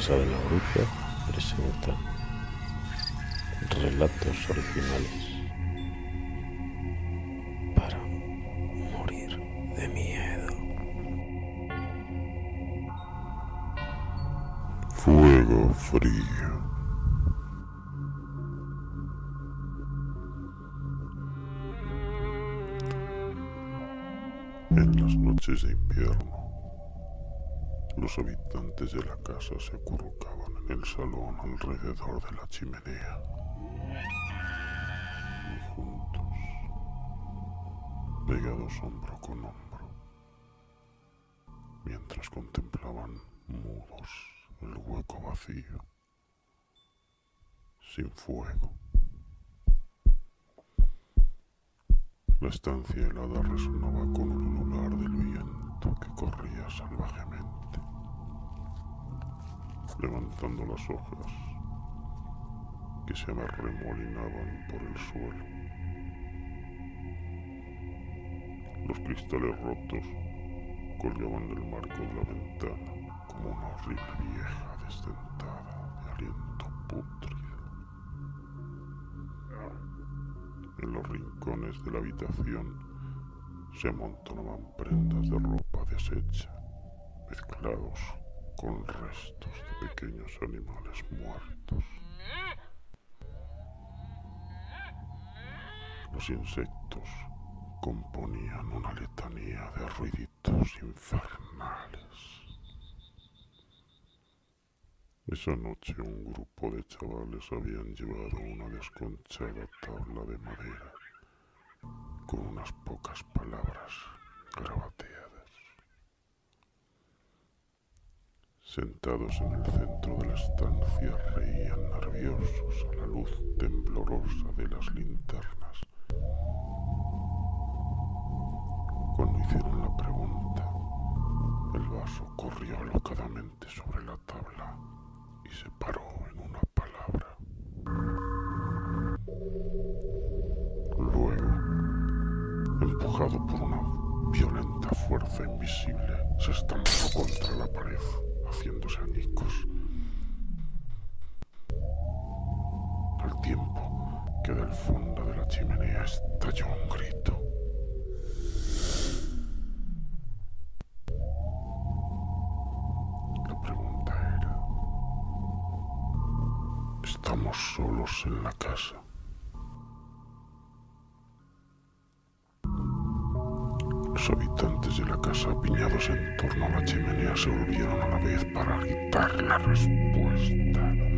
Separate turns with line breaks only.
Casa de la Bruja presenta relatos originales para morir de miedo.
Fuego frío. En las noches de invierno, los habitantes de la casa se acurrucaban en el salón alrededor de la chimenea. Y juntos, pegados hombro con hombro, mientras contemplaban mudos el hueco vacío, sin fuego. La estancia helada resonaba con un ulular del viento que corría salvajemente, levantando las hojas que se arremolinaban por el suelo. Los cristales rotos colgaban del marco de la ventana como una horrible vieja desdentada de aliento pútrido. En los rincones de la habitación se amontonaban prendas de ropa deshecha, mezclados con restos de pequeños animales muertos. Los insectos componían una letanía de ruiditos infernales. Esa noche un grupo de chavales habían llevado una desconchada tabla de madera con unas pocas palabras Sentados en el centro de la estancia reían nerviosos a la luz temblorosa de las linternas. Cuando hicieron la pregunta, el vaso corrió alocadamente sobre la tabla y se paró en una palabra. Luego, empujado por una violenta fuerza invisible, se estampó contra la pared, haciéndose añicos. Al tiempo que del fondo de la chimenea estalló un grito. La pregunta era, ¿estamos solos en la casa? Los habitantes de la casa apiñados en torno a la chimenea se volvieron a la vez para gritar la respuesta.